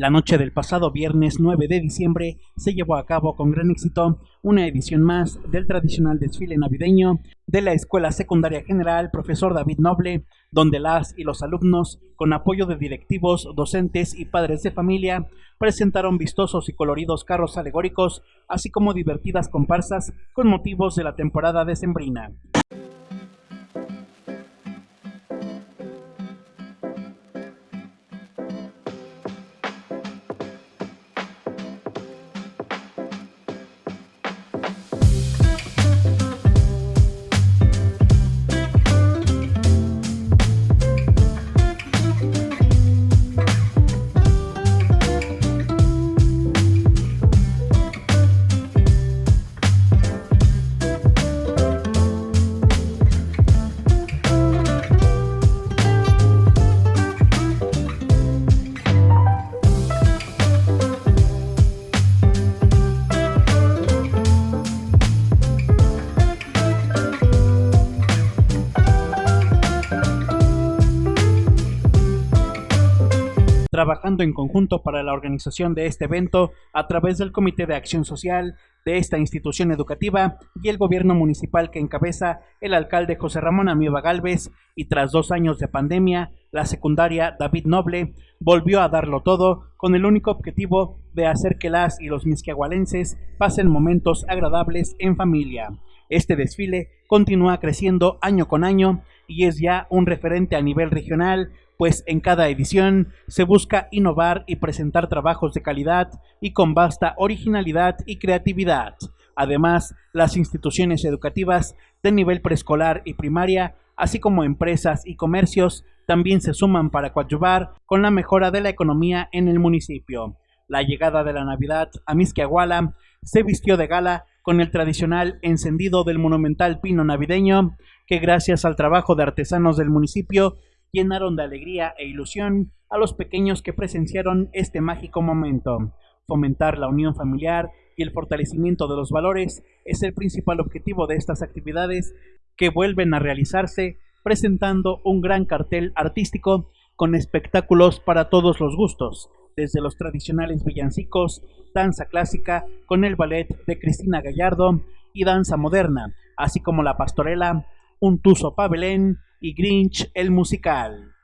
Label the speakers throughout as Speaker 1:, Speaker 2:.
Speaker 1: La noche del pasado viernes 9 de diciembre se llevó a cabo con gran éxito una edición más del tradicional desfile navideño de la Escuela Secundaria General Profesor David Noble, donde las y los alumnos, con apoyo de directivos, docentes y padres de familia, presentaron vistosos y coloridos carros alegóricos, así como divertidas comparsas con motivos de la temporada decembrina. Trabajando en conjunto para la organización de este evento a través del Comité de Acción Social de esta institución educativa y el gobierno municipal que encabeza el alcalde José Ramón Amieva Galvez y tras dos años de pandemia, la secundaria David Noble volvió a darlo todo con el único objetivo de hacer que las y los misquiagualenses pasen momentos agradables en familia. Este desfile continúa creciendo año con año y es ya un referente a nivel regional pues en cada edición se busca innovar y presentar trabajos de calidad y con vasta originalidad y creatividad. Además, las instituciones educativas de nivel preescolar y primaria, así como empresas y comercios, también se suman para coadyuvar con la mejora de la economía en el municipio. La llegada de la Navidad a Misquiahuala se vistió de gala con el tradicional encendido del monumental pino navideño, que gracias al trabajo de artesanos del municipio llenaron de alegría e ilusión a los pequeños que presenciaron este mágico momento. Fomentar la unión familiar y el fortalecimiento de los valores es el principal objetivo de estas actividades que vuelven a realizarse presentando un gran cartel artístico con espectáculos para todos los gustos, desde los tradicionales villancicos, danza clásica con el ballet de Cristina Gallardo y danza moderna, así como la pastorela, un tuso pabelén y Grinch el musical.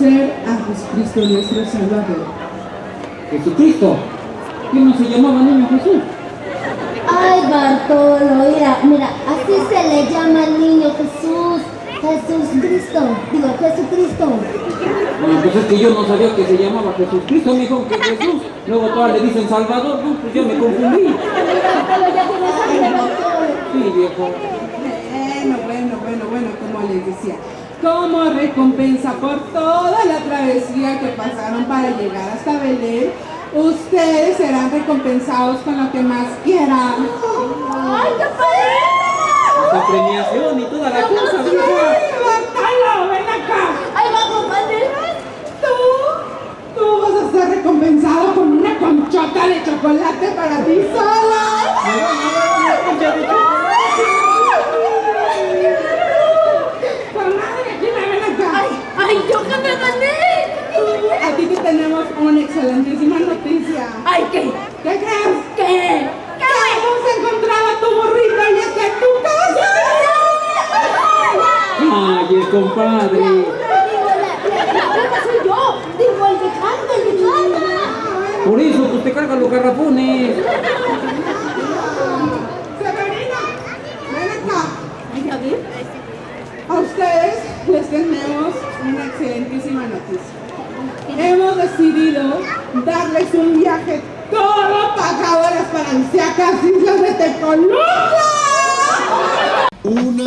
Speaker 2: Van a conocer a Jesucristo nuestro Salvador.
Speaker 3: Jesucristo. ¿Quién no se llamaba niño Jesús?
Speaker 4: Ay, Bartolo, mira, mira, así se le llama al niño Jesús. Jesús Cristo, digo, Jesucristo.
Speaker 3: Bueno, pues es que yo no sabía que se llamaba Jesucristo, me dijo que Jesús. Luego todas le dicen Salvador, no, pues yo me confundí.
Speaker 4: Bartolo, ya tienes.
Speaker 3: Sí, viejo.
Speaker 2: Bueno, bueno, bueno, bueno, como les decía. Como recompensa por toda la travesía que pasaron para llegar hasta Belén, ustedes serán recompensados con lo que más quieran.
Speaker 4: ¡Ay, qué padre!
Speaker 3: Esa premiación y toda la cosa,
Speaker 2: ¡Ay,
Speaker 3: viejo.
Speaker 2: Bartolo, ven acá!
Speaker 4: ¡Ay, vamos, padre!
Speaker 2: Tú, tú vas a ser recompensado con una conchota de chocolate para ti sola aquí me ven acá.
Speaker 4: ¡Ay, que!
Speaker 2: A ti te tenemos una excelentísima noticia.
Speaker 4: ¡Ay, qué!
Speaker 2: ¿Qué crees?
Speaker 4: ¿Qué?
Speaker 2: Que hemos encontrado a tu burrito y está en tu casa.
Speaker 3: Ay, el compadre.
Speaker 4: La, soy yo. Digo, el que canta, el que canta.
Speaker 3: Por eso, pues te cargan los garrafones.
Speaker 2: Severina, ven acá.
Speaker 4: Ay, a ver.
Speaker 2: A ustedes les tenemos una excelentísima noticia. Hemos decidido darles un viaje todo pagadoras paradisíacas islas de Tecolula.
Speaker 5: Una